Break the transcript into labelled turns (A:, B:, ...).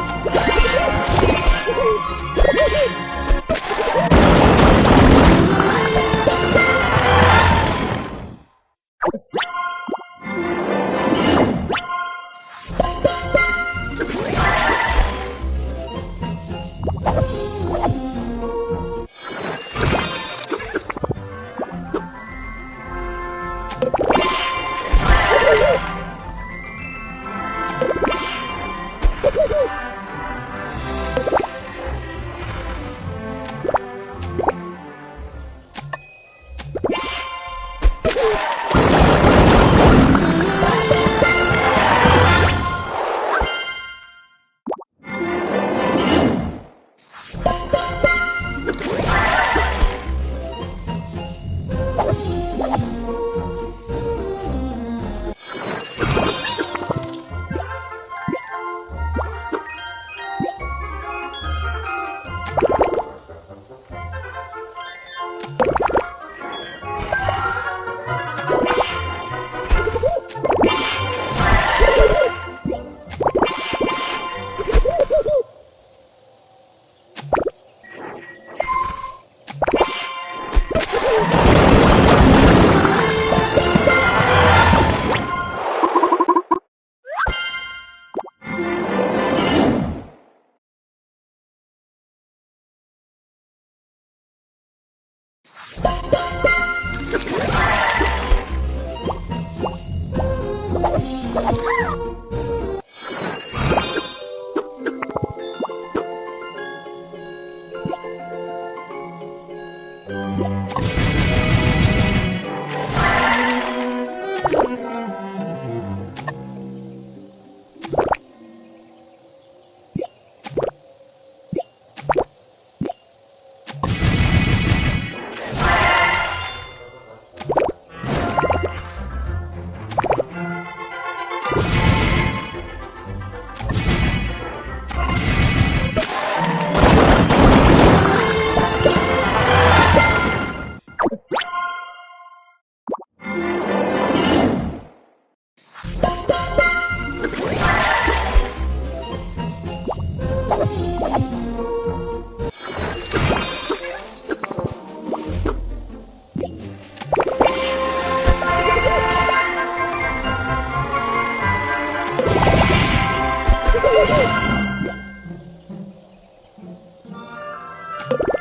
A: Woo! はい。Bye. Mm-hmm. you